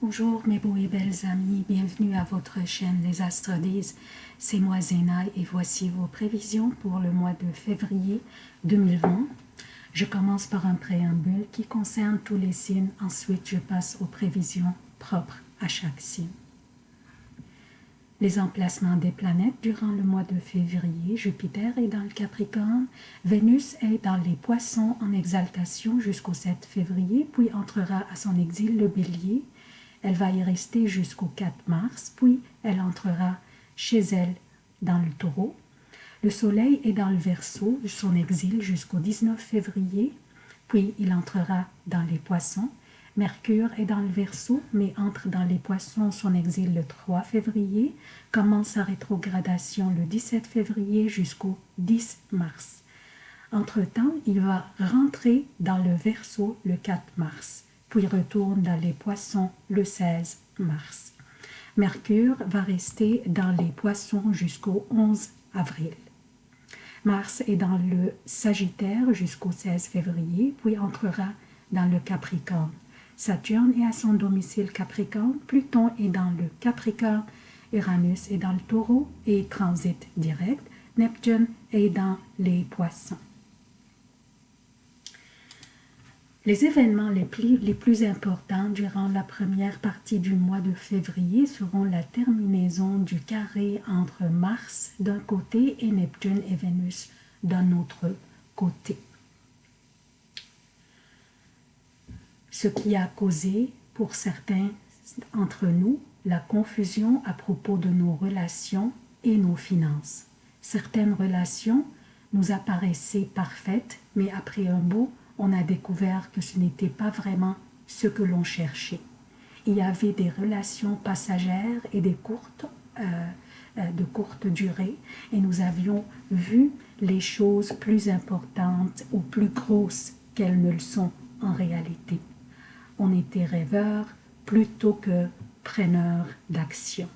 Bonjour mes beaux et belles amis, bienvenue à votre chaîne Les Astres disent. C'est moi Zéna et voici vos prévisions pour le mois de février 2020. Je commence par un préambule qui concerne tous les signes, ensuite je passe aux prévisions propres à chaque signe. Les emplacements des planètes durant le mois de février, Jupiter est dans le Capricorne, Vénus est dans les Poissons en exaltation jusqu'au 7 février, puis entrera à son exil le Bélier, elle va y rester jusqu'au 4 mars, puis elle entrera chez elle dans le taureau. Le soleil est dans le verso, son exil jusqu'au 19 février, puis il entrera dans les poissons. Mercure est dans le verso, mais entre dans les poissons, son exil le 3 février, commence sa rétrogradation le 17 février jusqu'au 10 mars. Entre-temps, il va rentrer dans le verso le 4 mars puis retourne dans les poissons le 16 mars. Mercure va rester dans les poissons jusqu'au 11 avril. Mars est dans le Sagittaire jusqu'au 16 février, puis entrera dans le Capricorne. Saturne est à son domicile Capricorne, Pluton est dans le Capricorne, Uranus est dans le Taureau et transite direct, Neptune est dans les Poissons. Les événements les plus, les plus, importants durant la première partie du mois de février seront la terminaison du carré entre Mars d'un côté et Neptune et Vénus d'un autre côté. Ce qui a causé pour certains entre nous la confusion à propos de nos relations et nos finances. Certaines relations nous apparaissaient parfaites, mais après un beau on a découvert que ce n'était pas vraiment ce que l'on cherchait. Il y avait des relations passagères et des courtes, euh, euh, de courte durée, et nous avions vu les choses plus importantes ou plus grosses qu'elles ne le sont en réalité. On était rêveurs plutôt que preneurs d'action.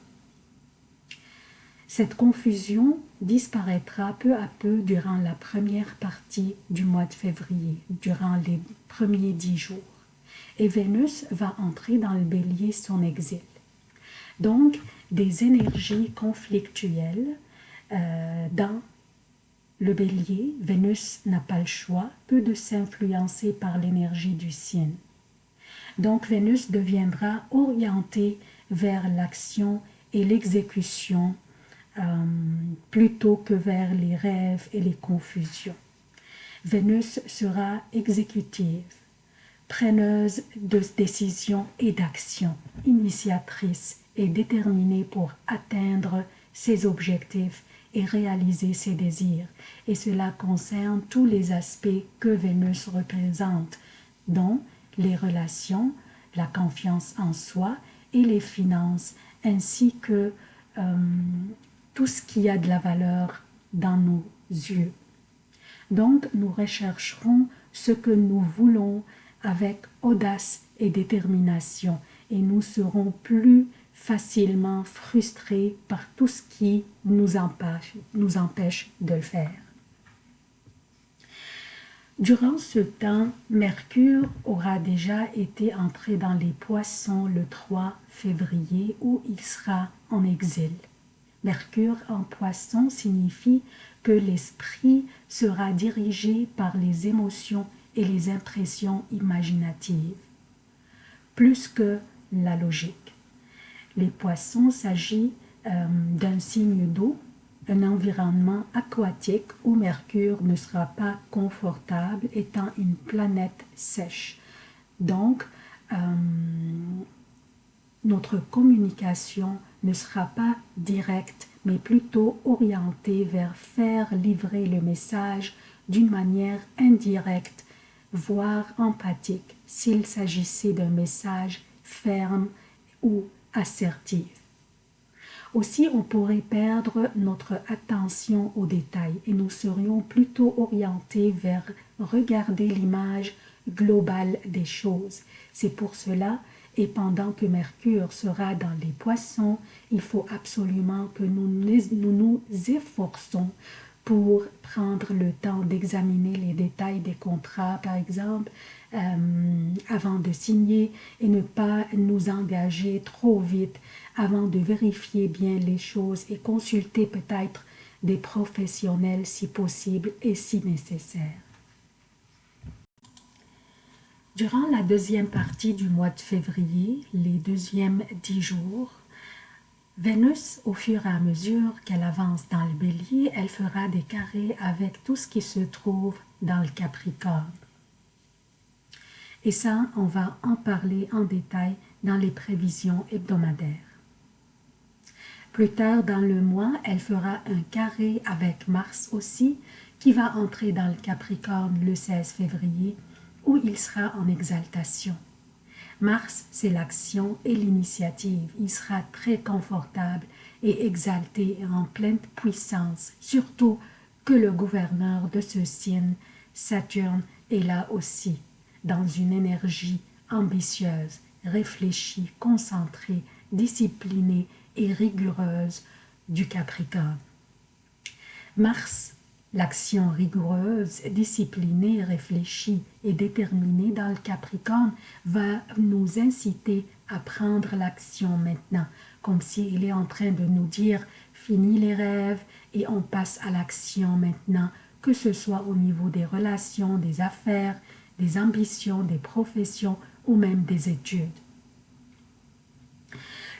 Cette confusion disparaîtra peu à peu durant la première partie du mois de février, durant les premiers dix jours. Et Vénus va entrer dans le bélier son exil. Donc, des énergies conflictuelles euh, dans le bélier, Vénus n'a pas le choix, peu de s'influencer par l'énergie du signe. Donc Vénus deviendra orientée vers l'action et l'exécution euh, plutôt que vers les rêves et les confusions. Vénus sera exécutive, preneuse de décisions et d'actions, initiatrice et déterminée pour atteindre ses objectifs et réaliser ses désirs. Et cela concerne tous les aspects que Vénus représente, dont les relations, la confiance en soi et les finances, ainsi que euh, tout ce qui a de la valeur dans nos yeux. Donc, nous rechercherons ce que nous voulons avec audace et détermination et nous serons plus facilement frustrés par tout ce qui nous empêche, de le faire. Durant ce temps, Mercure aura déjà été entré dans les poissons le 3 février où il sera en exil. Mercure en poisson signifie que l'esprit sera dirigé par les émotions et les impressions imaginatives, plus que la logique. Les poissons s'agit euh, d'un signe d'eau, un environnement aquatique où Mercure ne sera pas confortable étant une planète sèche. Donc, euh, notre communication ne sera pas directe, mais plutôt orientée vers faire livrer le message d'une manière indirecte, voire empathique, s'il s'agissait d'un message ferme ou assertif. Aussi, on pourrait perdre notre attention aux détails et nous serions plutôt orientés vers regarder l'image globale des choses. C'est pour cela et pendant que Mercure sera dans les poissons, il faut absolument que nous nous, efforçons pour prendre le temps d'examiner les détails des contrats, par exemple, euh, avant de signer et ne pas nous engager trop vite avant de vérifier bien les choses et consulter peut-être des professionnels si possible et si nécessaire. Durant la deuxième partie du mois de février, les deuxièmes dix jours, Vénus, au fur et à mesure qu'elle avance dans le bélier, elle fera des carrés avec tout ce qui se trouve dans le Capricorne. Et ça, on va en parler en détail dans les prévisions hebdomadaires. Plus tard dans le mois, elle fera un carré avec Mars aussi, qui va entrer dans le Capricorne le 16 février, où il sera en exaltation. Mars, c'est l'action et l'initiative. Il sera très confortable et exalté en pleine puissance, surtout que le gouverneur de ce signe, Saturne, est là aussi dans une énergie ambitieuse, réfléchie, concentrée, disciplinée et rigoureuse du Capricorne. Mars, l'action rigoureuse, disciplinée, réfléchie et déterminée dans le Capricorne va nous inciter à prendre l'action maintenant, comme s'il est en train de nous dire « fini les rêves et on passe à l'action maintenant », que ce soit au niveau des relations, des affaires, des ambitions, des professions ou même des études.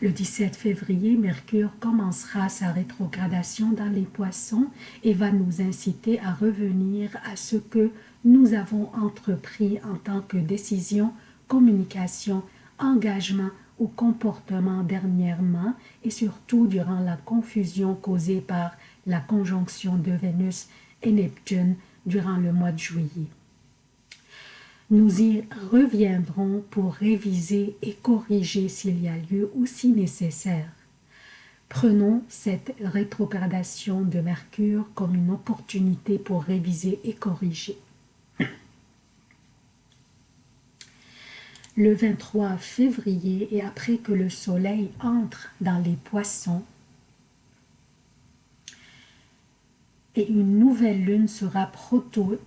Le 17 février, Mercure commencera sa rétrogradation dans les poissons et va nous inciter à revenir à ce que nous avons entrepris en tant que décision, communication, engagement ou comportement dernièrement et surtout durant la confusion causée par la conjonction de Vénus et Neptune durant le mois de juillet. Nous y reviendrons pour réviser et corriger s'il y a lieu ou si nécessaire. Prenons cette rétrogradation de Mercure comme une opportunité pour réviser et corriger. Le 23 février et après que le soleil entre dans les poissons, et une nouvelle lune sera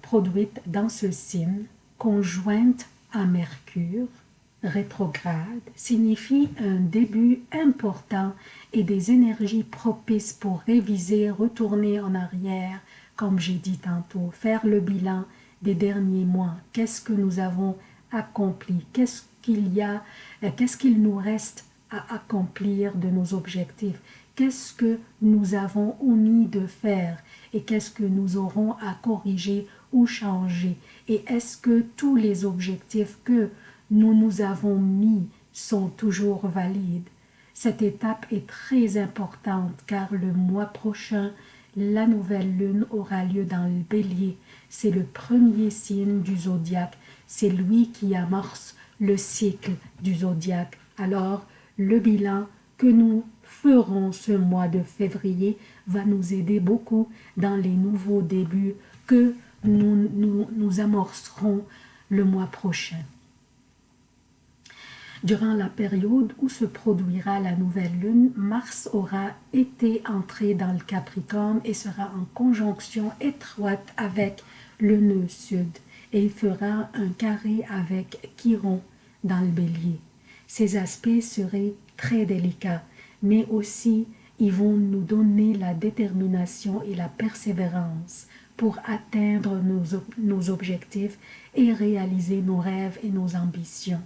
produite dans ce signe, conjointe à Mercure, rétrograde, signifie un début important et des énergies propices pour réviser, retourner en arrière, comme j'ai dit tantôt, faire le bilan des derniers mois. Qu'est-ce que nous avons accompli? Qu'est-ce qu'il y a euh, Qu'est-ce qu'il nous reste à accomplir de nos objectifs? Qu'est-ce que nous avons omis de faire et qu'est-ce que nous aurons à corriger ou changer et est-ce que tous les objectifs que nous nous avons mis sont toujours valides? Cette étape est très importante car le mois prochain, la nouvelle lune aura lieu dans le bélier. C'est le premier signe du zodiaque. C'est lui qui amorce le cycle du zodiaque. Alors, le bilan que nous ferons ce mois de février va nous aider beaucoup dans les nouveaux débuts que nous, nous, amorcerons le mois prochain. Durant la période où se produira la nouvelle lune, Mars aura été entré dans le Capricorne et sera en conjonction étroite avec le nœud sud et il fera un carré avec Chiron dans le bélier. Ces aspects seraient très délicats, mais aussi ils vont nous donner la détermination et la persévérance pour atteindre nos, objectifs et réaliser nos rêves et nos ambitions.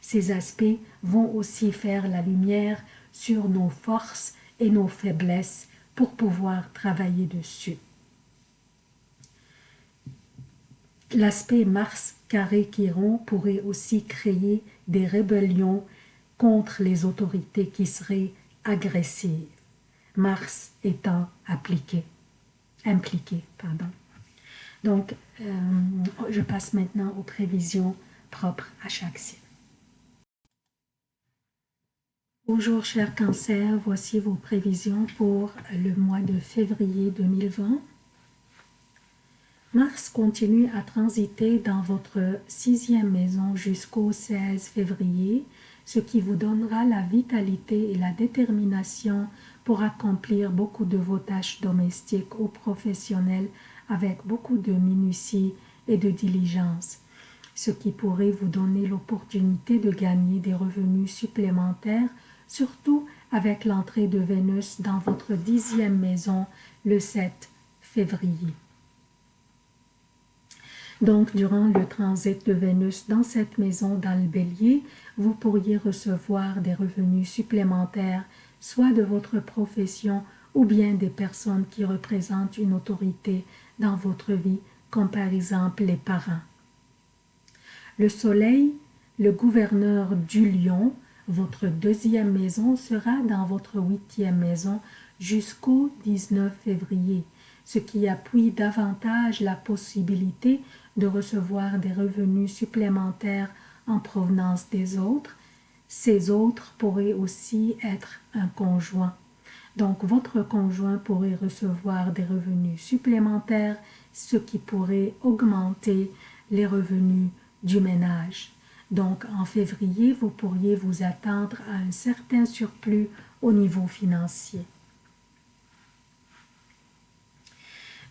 Ces aspects vont aussi faire la lumière sur nos forces et nos faiblesses pour pouvoir travailler dessus. L'aspect Mars carré Chiron pourrait aussi créer des rébellions contre les autorités qui seraient agressives, Mars étant appliqué impliqué. Pardon. Donc, euh, je passe maintenant aux prévisions propres à chaque signe. Bonjour chers cancers, voici vos prévisions pour le mois de février 2020. Mars continue à transiter dans votre sixième maison jusqu'au 16 février, ce qui vous donnera la vitalité et la détermination pour accomplir beaucoup de vos tâches domestiques ou professionnelles avec beaucoup de minutie et de diligence, ce qui pourrait vous donner l'opportunité de gagner des revenus supplémentaires, surtout avec l'entrée de Vénus dans votre dixième maison le 7 février. Donc, durant le transit de Vénus dans cette maison dans le bélier, vous pourriez recevoir des revenus supplémentaires, soit de votre profession ou bien des personnes qui représentent une autorité dans votre vie, comme par exemple les parents. Le soleil, le gouverneur du lion, votre deuxième maison sera dans votre huitième maison jusqu'au 19 février, ce qui appuie davantage la possibilité de recevoir des revenus supplémentaires en provenance des autres. Ces autres pourraient aussi être un conjoint. Donc votre conjoint pourrait recevoir des revenus supplémentaires, ce qui pourrait augmenter les revenus du ménage. Donc en février, vous pourriez vous attendre à un certain surplus au niveau financier.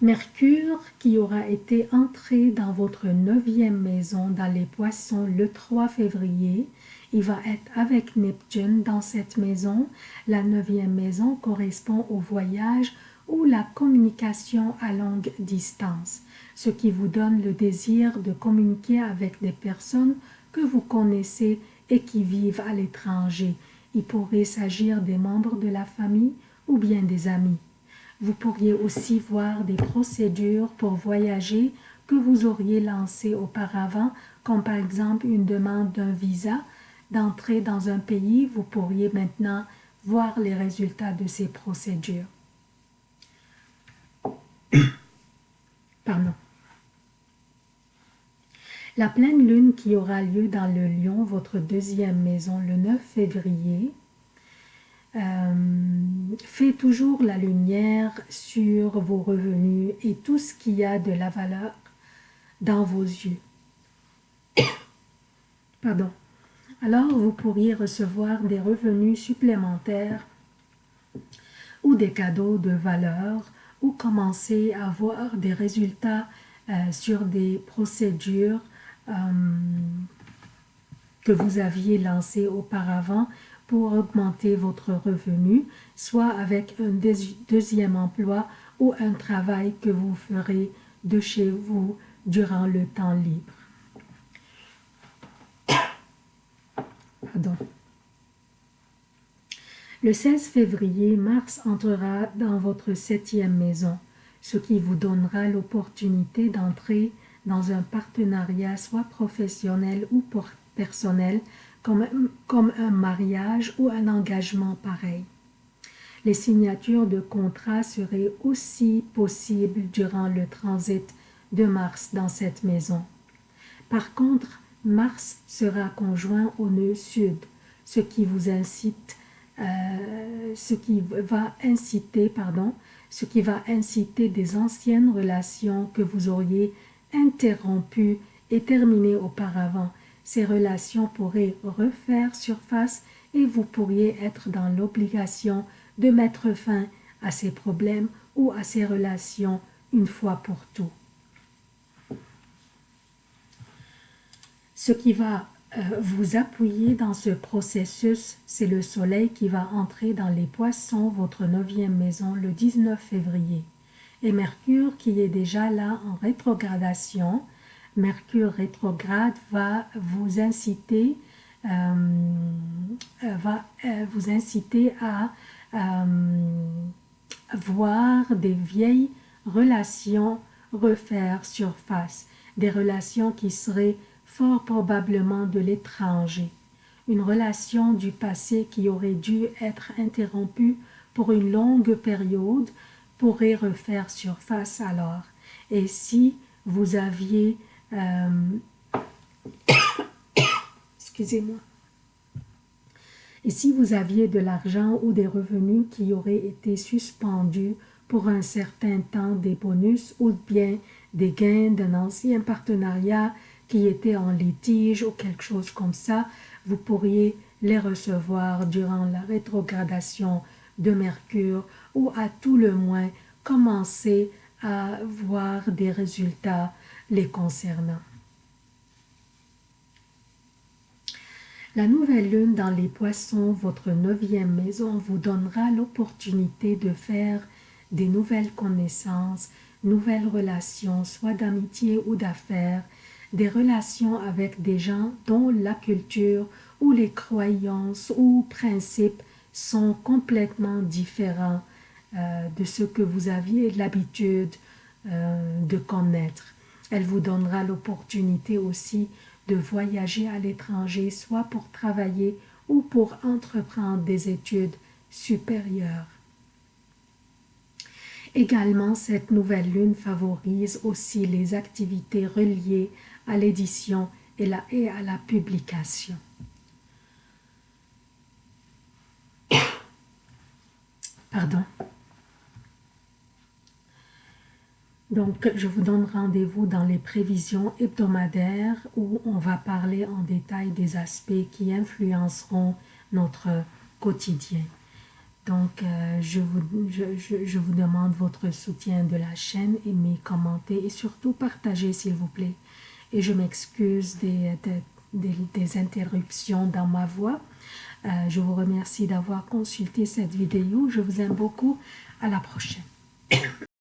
Mercure, qui aura été entré dans votre neuvième maison dans les poissons le 3 février, il va être avec Neptune dans cette maison. La neuvième maison correspond au voyage ou la communication à longue distance, ce qui vous donne le désir de communiquer avec des personnes que vous connaissez et qui vivent à l'étranger. Il pourrait s'agir des membres de la famille ou bien des amis. Vous pourriez aussi voir des procédures pour voyager que vous auriez lancées auparavant, comme par exemple une demande d'un visa d'entrer dans un pays, vous pourriez maintenant voir les résultats de ces procédures. Pardon. La pleine lune qui aura lieu dans le lion, votre deuxième maison, le 9 février, euh, fait toujours la lumière sur vos revenus et tout ce qui a de la valeur dans vos yeux. Pardon. Alors, vous pourriez recevoir des revenus supplémentaires ou des cadeaux de valeur ou commencer à voir des résultats euh, sur des procédures euh, que vous aviez lancées auparavant pour augmenter votre revenu, soit avec un deuxième emploi ou un travail que vous ferez de chez vous durant le temps libre. Le 16 février, Mars entrera dans votre septième maison, ce qui vous donnera l'opportunité d'entrer dans un partenariat soit professionnel ou personnel comme, un mariage ou un engagement pareil. Les signatures de contrats seraient aussi possibles durant le transit de Mars dans cette maison. Par contre, Mars sera conjoint au nœud sud, ce qui vous incite, euh, ce qui va inciter, pardon, ce qui va inciter des anciennes relations que vous auriez interrompues et terminées auparavant ces relations pourraient refaire surface et vous pourriez être dans l'obligation de mettre fin à ces problèmes ou à ces relations une fois pour tout. Ce qui va euh, vous appuyer dans ce processus, c'est le soleil qui va entrer dans les poissons, votre neuvième maison, le 19 février. Et Mercure qui est déjà là en rétrogradation, Mercure rétrograde va vous inciter, euh, euh, va euh, vous inciter à voir des vieilles relations refaire surface, des relations qui seraient fort probablement de l'étranger, une relation du passé qui aurait dû être interrompue pour une longue période pourrait refaire surface alors. Et si vous aviez euh, excusez-moi. Et si vous aviez de l'argent ou des revenus qui auraient été suspendus pour un certain temps, des bonus ou bien des gains d'un ancien partenariat qui était en litige ou quelque chose comme ça, vous pourriez les recevoir durant la rétrogradation de Mercure ou à tout le moins commencer à voir des résultats les concernant. La nouvelle lune dans les poissons, votre neuvième maison, vous donnera l'opportunité de faire des nouvelles connaissances, nouvelles relations, soit d'amitié ou d'affaires, des relations avec des gens dont la culture ou les croyances ou principes sont complètement différents euh, de ce que vous aviez l'habitude euh, de connaître. Elle vous donnera l'opportunité aussi de voyager à l'étranger, soit pour travailler ou pour entreprendre des études supérieures. Également, cette nouvelle lune favorise aussi les activités reliées à l'édition et, à la publication. Pardon. Donc, je vous donne rendez-vous dans les prévisions hebdomadaires où on va parler en détail des aspects qui influenceront notre quotidien. Donc, euh, je, vous, je, vous demande votre soutien de la chaîne, aimez, commentez et surtout partagez s'il vous plaît. Et je m'excuse des, des, interruptions dans ma voix. Euh, je vous remercie d'avoir consulté cette vidéo. Je vous aime beaucoup. À la prochaine.